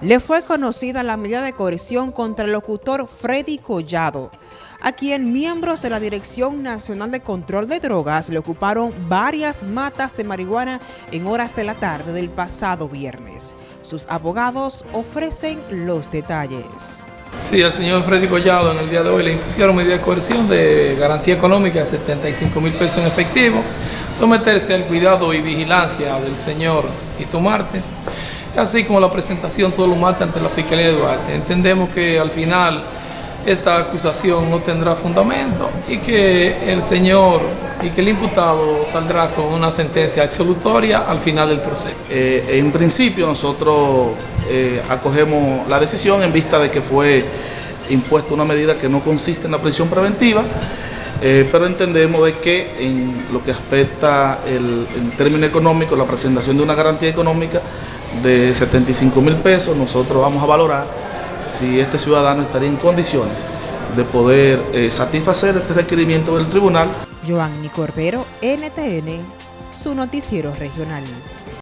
le fue conocida la medida de coerción contra el locutor Freddy Collado, a quien miembros de la Dirección Nacional de Control de Drogas le ocuparon varias matas de marihuana en horas de la tarde del pasado viernes. Sus abogados ofrecen los detalles. Sí, al señor Freddy Collado en el día de hoy le impusieron medida de coerción de garantía económica de 75 mil pesos en efectivo, someterse al cuidado y vigilancia del señor Tito Martes, así como la presentación todo lo mata ante la Fiscalía de Duarte. Entendemos que al final esta acusación no tendrá fundamento y que el señor y que el imputado saldrá con una sentencia absolutoria al final del proceso. Eh, en principio nosotros eh, acogemos la decisión en vista de que fue impuesta una medida que no consiste en la prisión preventiva, eh, pero entendemos de que en lo que aspecta el, en término económico, la presentación de una garantía económica de 75 mil pesos, nosotros vamos a valorar si este ciudadano estaría en condiciones de poder eh, satisfacer este requerimiento del tribunal. Joanny Cordero, NTN, su noticiero regional.